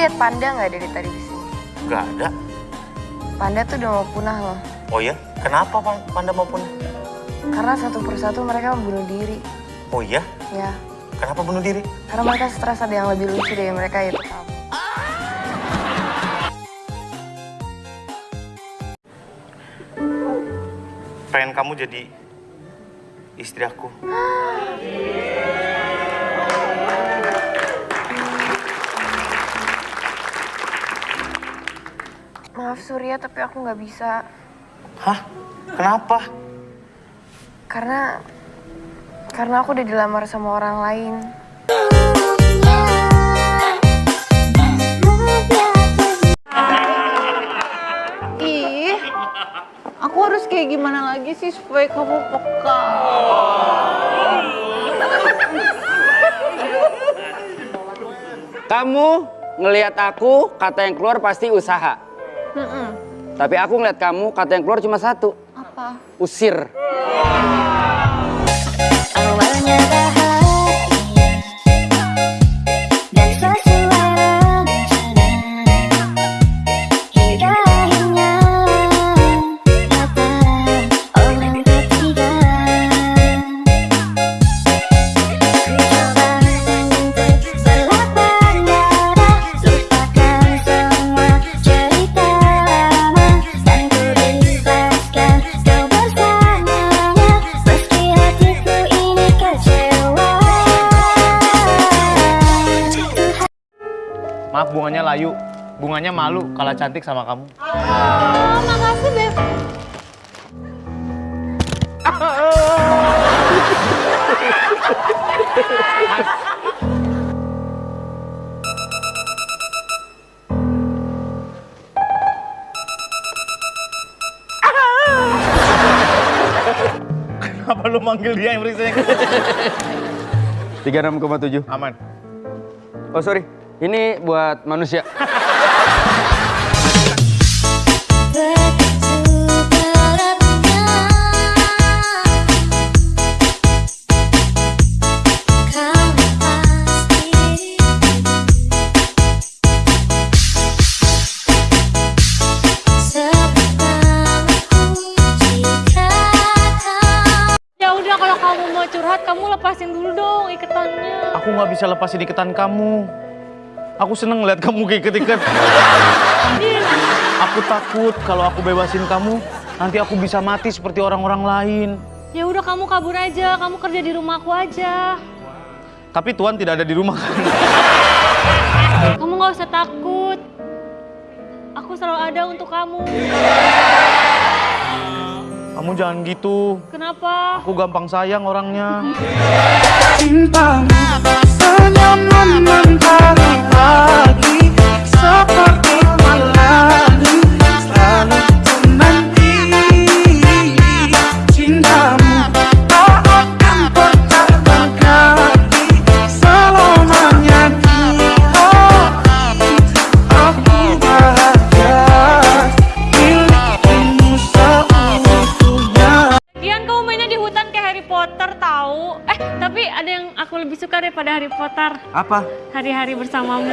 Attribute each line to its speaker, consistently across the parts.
Speaker 1: Lihat panda nggak dari tadi di sini?
Speaker 2: Gak ada.
Speaker 1: Panda tuh udah mau punah loh.
Speaker 2: Oh ya? Kenapa Pan- panda mau punah?
Speaker 1: Karena satu persatu mereka membunuh diri.
Speaker 2: Oh iya?
Speaker 1: Ya,
Speaker 2: Kenapa bunuh diri?
Speaker 1: karena mereka stres ada yang lebih lucu dari mereka itu kamu.
Speaker 2: Pengen kamu jadi istri aku.
Speaker 1: Maaf Surya, tapi aku nggak bisa.
Speaker 2: Hah? Kenapa?
Speaker 1: Karena karena aku udah dilamar sama orang lain.
Speaker 3: Ih, aku harus kayak gimana lagi sih supaya kamu peka?
Speaker 4: Kamu ngelihat aku, kata yang keluar pasti usaha. Tapi aku ngeliat kamu, kata yang keluar cuma satu.
Speaker 3: Apa?
Speaker 4: Usir.
Speaker 5: Maaf bunganya layu. Bunganya malu kalah cantik sama kamu.
Speaker 3: Oh, makasih Beb.
Speaker 5: Kenapa lu manggil dia yang berisik?
Speaker 4: 36,7.
Speaker 5: Aman.
Speaker 4: Oh sorry, ini buat manusia.
Speaker 3: Ya udah kalau kamu mau curhat, kamu lepasin dulu dong iketannya.
Speaker 5: Aku nggak bisa lepasin iketan kamu. Aku seneng ngeliat kamu keiket-iket. Aku takut kalau aku bebasin kamu, nanti aku bisa mati seperti orang-orang lain.
Speaker 3: Ya udah kamu kabur aja, kamu kerja di rumahku aja.
Speaker 5: Tapi Tuhan tidak ada di rumah kan?
Speaker 3: Kamu nggak usah takut. Aku selalu ada untuk kamu.
Speaker 5: Kamu jangan gitu.
Speaker 3: Kenapa?
Speaker 5: Aku gampang sayang orangnya.
Speaker 6: cintamu Hanya menentang hati
Speaker 3: ada yang aku lebih suka daripada Harry Potter.
Speaker 4: Apa?
Speaker 3: Hari-hari bersamamu.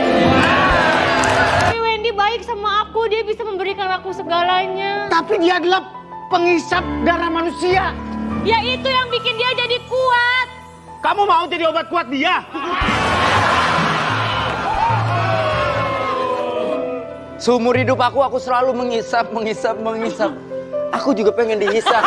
Speaker 3: Tapi Wendy baik sama aku, dia bisa memberikan aku segalanya.
Speaker 6: tapi dia adalah penghisap darah manusia
Speaker 3: Ya itu yang bikin dia jadi kuat.
Speaker 6: Kamu mau jadi obat kuat dia?
Speaker 4: Seumur hidup aku, aku selalu mengisap, mengisap, mengisap. Aku juga pengen dihisap.